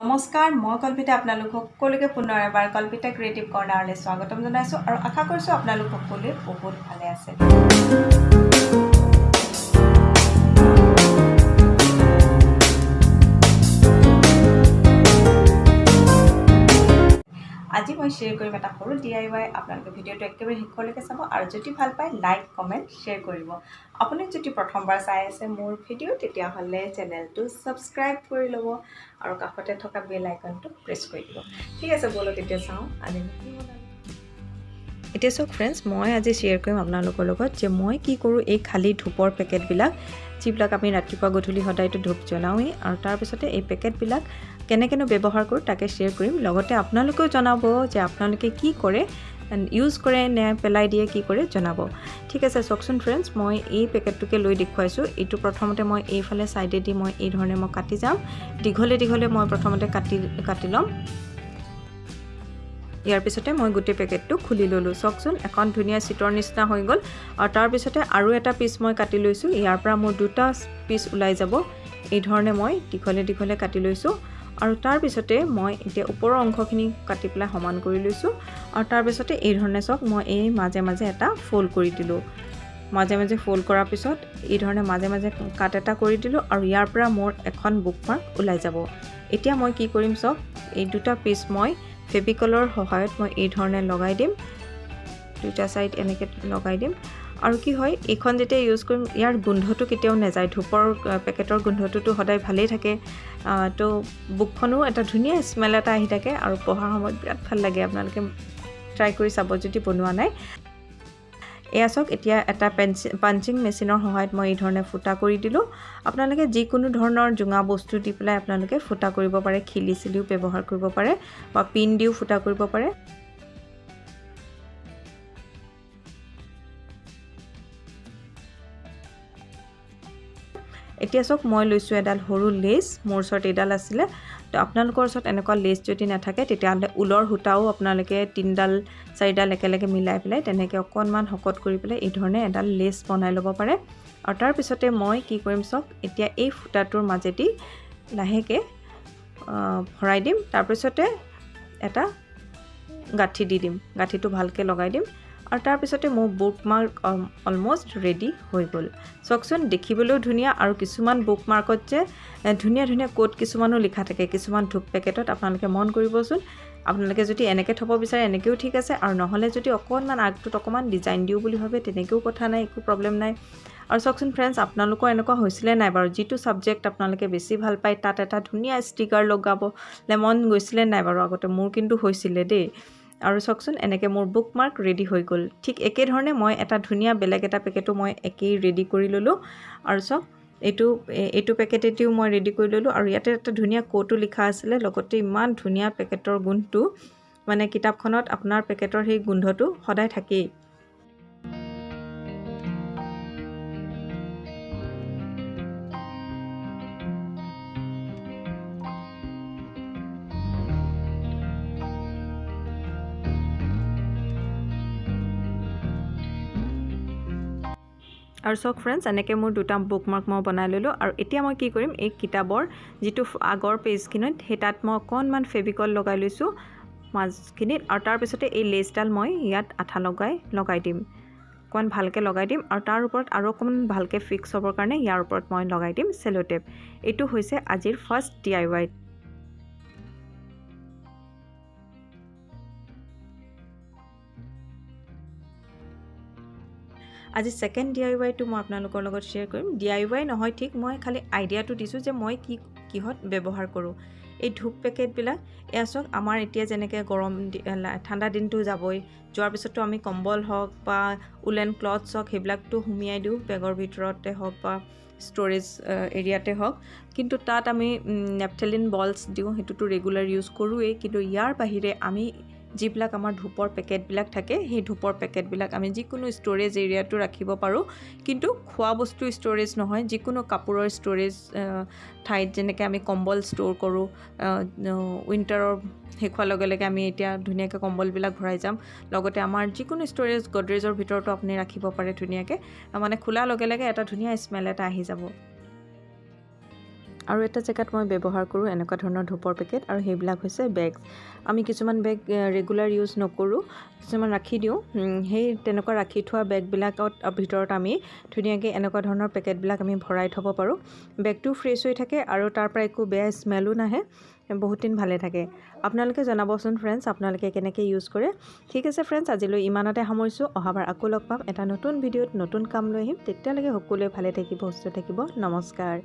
নমস্কাৰ মই কল্পিতা আপোনালোক সকলোকে পুনৰ এবাৰ কল্পিতা ক্ৰিয়েটিভ কৰ্ণাৰলৈ স্বাগতম জনাইছোঁ আৰু আশা কৰিছোঁ আপোনালোক সকলোৱে বহুত ভালে আছে। শ্বেয়াৰ কৰিম এটা সৰু ডি আই ৱাই আপোনালোকে ভিডিঅ'টো একেবাৰে শেষলৈকে চাব আৰু যদি ভাল পায় লাইক কমেণ্ট শ্বেয়াৰ কৰিব। আপুনি যদি প্ৰথমবাৰ চাই আছে মোৰ ভিডিঅ' তেতিয়াহ'লে চেনেলটো ছাবস্ক্ৰাইব কৰি ল'ব আৰু কাষতে থকা বেল আইকনটো প্ৰেছ কৰি দিব। ঠিক আছে ব'লক এতিয়া চাওঁ। আজি এতিয়া চাওক ফ্ৰেণ্ডছ মই আজি শ্বেয়াৰ কৰিম আপোনালোকৰ লগত যে মই কি কৰোঁ এই খালী ধূপৰ পেকেটবিলাক যিবিলাক আমি ৰাতিপুৱা গধূলি সদায়তো ধূপ জ্বলাওঁৱেই আৰু তাৰপিছতে এই পেকেটবিলাক কেনেকৈনো ব্যৱহাৰ কৰোঁ তাকে শ্বেয়াৰ কৰিম। লগতে আপোনালোকেও জনাব যে আপোনালোকে কি কৰে ইউজ কৰে নে পেলাই দিয়ে কি কৰে জনাব। ঠিক আছে চাওকচোন ফ্ৰেণ্ডছ মই এই পেকেটটোকে লৈ দেখুৱাইছোঁ। এইটো প্ৰথমতে মই এইফালে ছাইডেদি মই এই ধৰণে মই কাটি যাম। দীঘলে দীঘলে মই প্ৰথমতে কাটি কাটি ল'ম। ইয়াৰ পিছতে মই গোটেই পেকেটটো খুলি ল'লোঁ। চাওকচোন এখন ধুনীয়া চিটৰ নিচিনা হৈ গ'ল। আৰু তাৰপিছতে আৰু এটা পিচ মই কাটি লৈছোঁ। ইয়াৰ পৰা মোৰ দুটা পিচ ওলাই যাব। এই ধৰণে মই দীঘলে দীঘলে কাটি লৈছোঁ। আৰু তাৰপিছতে মই এতিয়া ওপৰৰ অংশখিনি কাটি পেলাই সমান কৰি লৈছোঁ। আৰু তাৰপিছতে এই ধৰণে চাওক মই এই মাজে মাজে এটা ফ'ল্ড কৰি দিলোঁ। মাজে মাজে ফ'ল্ড কৰাৰ পিছত এই ধৰণে মাজে মাজে কাট এটা কৰি দিলোঁ আৰু ইয়াৰ পৰা মোৰ এখন বুক মাৰ্ক ওলাই যাব। এতিয়া মই কি কৰিম চাওক এই দুটা পিচ মই ফেভিকলৰ সহায়ত মই এই ধৰণে লগাই দিম। দুটা ছাইড এনেকৈ লগাই দিম। আৰু কি হয় এইখন যেতিয়া ইউজ কৰিম ইয়াৰ গোন্ধটো কেতিয়াও নাযায়। ধূপৰ পেকেটৰ গোন্ধটোতো সদায় ভালেই থাকে। তো বুকখনো এটা ধুনীয়া স্মেল এটা আহি থাকে। আৰু পঢ়াৰ সময়ত বিৰাট ভাল লাগে। আপোনালোকে ট্ৰাই কৰি চাব যদি বনোৱা নাই। এয়া চাওক এতিয়া এটা পেঞ্চি পাঞ্চিং মেচিনৰ সহায়ত মই এই ধৰণে ফুটা কৰি দিলোঁ। আপোনালোকে যিকোনো ধৰণৰ জোঙা বস্তু দি পেলাই আপোনালোকে ফুটা কৰিব পাৰে খিলি চিলিও ব্যৱহাৰ কৰিব পাৰে বা পিন দিও ফুটা কৰিব পাৰে। এতিয়া চাওক মই লৈছোঁ এডাল সৰু লেচ মোৰ ওচৰত এইডাল আছিলে। তো আপোনালোকৰ ওচৰত এনেকুৱা লেচ যদি নাথাকে তেতিয়াহ'লে ঊলৰ সূতাও আপোনালোকে তিনিডাল চাৰিডাল একেলগে মিলাই পেলাই তেনেকৈ অকণমান শকত কৰি পেলাই এই ধৰণে এডাল লেচ বনাই ল'ব পাৰে। আৰু তাৰপিছতে মই কি কৰিম চাওক এতিয়া এই সূতাটোৰ মাজেদি লাহেকৈ ভৰাই দিম। তাৰপিছতে এটা গাঁঠি দি দিম। গাঁঠিটো ভালকৈ লগাই দিম। আৰু তাৰপিছতে মোৰ বুক মাৰ্ক অলমষ্ট ৰেডি হৈ গ'ল। চাওকচোন দেখিবলৈও ধুনীয়া আৰু কিছুমান বুক মাৰ্কত যে ধুনীয়া ধুনীয়া কোড কিছুমানো লিখা থাকে কিছুমান ধূপ পেকেটত আপোনালোকে মন কৰিবচোন। আপোনালোকে যদি এনেকৈ থ'ব বিচাৰে এনেকৈও ঠিক আছে। আৰু নহ'লে যদি অকণমান আগটোত অকণমান ডিজাইন দিওঁ বুলি ভাবে তেনেকৈও কথা নাই একো প্ৰব্লেম নাই। আৰু চাওকচোন ফ্ৰেণ্ডছ আপোনালোকৰ এনেকুৱা হৈছিলে নাই বাৰু? যিটো ছাবজেক্ট আপোনালোকে বেছি ভাল পায় তাত এটা ধুনীয়া ষ্টিকাৰ লগাবলৈ মন গৈছিলে নাই বাৰু? আগতে মোৰ কিন্তু হৈছিলে দেই। আৰু চাওকচোন এনেকৈ মোৰ বুক মাৰ্ক ৰেডি হৈ গ'ল। ঠিক একেধৰণে মই এটা ধুনীয়া বেলেগ এটা পেকেটো মই একেই ৰেডি কৰি ল'লোঁ। আৰু চাওক এইটো এইটো পেকেটেদিও মই ৰেডি কৰি ল'লোঁ। আৰু ইয়াতে এটা ধুনীয়া ক'টো লিখা আছিলে লগতে ইমান ধুনীয়া পেকেটৰ গোন্ধটো মানে কিতাপখনত আপোনাৰ পেকেটৰ সেই গোন্ধটো সদায় থাকেই। আৰু চাওক ফ্ৰেণ্ডছ এনেকৈ মোৰ দুটা বুক মাৰ্ক মই বনাই ল'লোঁ আৰু এতিয়া মই কি কৰিম এই কিতাপৰ যিটো আগৰ পেজখিনিত সেই তাত মই অকণমান ফেভিকল লগাই লৈছোঁ মাজখিনিত আৰু তাৰপিছতে এই লেচডাল মই ইয়াত আঠা লগাই লগাই দিম। অকণমান ভালকৈ লগাই দিম আৰু তাৰ ওপৰত আৰু অকণমান ভালকৈ ফিক্স হ'বৰ কাৰণে ইয়াৰ ওপৰত মই লগাই দিম চেলোটেপ এইটো হৈছে আজিৰ ফাৰ্ষ্ট ডি আই ৱাই আজি ছেকেণ্ড ডি আই ৱাইটো মই আপোনালোকৰ লগত শ্বেয়াৰ কৰিম। ডি আই ৱাই নহয় ঠিক মই খালি আইডিয়াটো দিছোঁ যে মই কি কিহত ব্যৱহাৰ কৰোঁ। এই ধূপ পেকেটবিলাক এয়া চাওক আমাৰ এতিয়া যেনেকৈ গৰম ঠাণ্ডা দিনটো যাবই। যোৱাৰ পিছততো আমি কম্বল হওক বা উলেন ক্লথছ হওক সেইবিলাকতো সুমিয়াই দিওঁ বেগৰ ভিতৰতে হওক বা ষ্ট'ৰেজ এৰিয়াতে হওক। কিন্তু তাত আমি নেপথেলিন বলছ দিওঁ সেইটোতো ৰেগুলাৰ ইউজ কৰোঁৱেই। কিন্তু ইয়াৰ বাহিৰে আমি যিবিলাক আমাৰ ধূপৰ পেকেটবিলাক থাকে সেই ধূপৰ পেকেটবিলাক আমি যিকোনো ষ্ট'ৰেজ এৰিয়াটো ৰাখিব পাৰোঁ। কিন্তু খোৱা বস্তু ষ্ট'ৰেজ নহয় যিকোনো কাপোৰৰ ষ্ট'ৰেজ ঠাইত যেনেকৈ আমি কম্বল ষ্ট'ৰ কৰোঁ উইণ্টাৰৰ শেষ হোৱাৰ লগে লগে আমি এতিয়া ধুনীয়াকৈ কম্বলবিলাক ভৰাই যাম। লগতে আমাৰ যিকোনো ষ্ট'ৰেজ গডৰেজৰ ভিতৰতো আপুনি ৰাখিব পাৰে ধুনীয়াকৈ মানে খোলাৰ লগে লগে এটা ধুনীয়া স্মেল এটা আহি যাব। আৰু এটা জেগাত মই ব্যৱহাৰ কৰোঁ এনেকুৱা ধৰণৰ ধূপৰ পেকেট আৰু সেইবিলাক হৈছে বেগ আমি কিছুমান বেগ ৰেগুলাৰ ইউজ নকৰোঁ কিছুমান ৰাখি দিওঁ। সেই তেনেকুৱা ৰাখি থোৱা বেগবিলাকত ভিতৰত আমি ধুনীয়াকৈ এনেকুৱা ধৰণৰ পেকেটবিলাক আমি ভৰাই থ'ব পাৰোঁ। বেগটো ফ্ৰেছ হৈ থাকে আৰু তাৰ পৰা একো বেয়া স্মেলো নাহে। বহুত দিন ভালে থাকে। আপোনালোকে জনাবচোন ফ্ৰেণ্ডছ আপোনালোকে কেনেকৈ ইউজ কৰে। ঠিক আছে ফ্ৰেণ্ডছ আজিলৈ ইমানতে সামৰিছোঁ। অহাবাৰ আকৌ লগ পাম। এটা নতুন ভিডিঅ'ত নতুন কাম লৈ আহিম। তেতিয়ালৈকে সকলোৱে ভালে থাকিব সুস্থ থাকিব। নমস্কাৰ।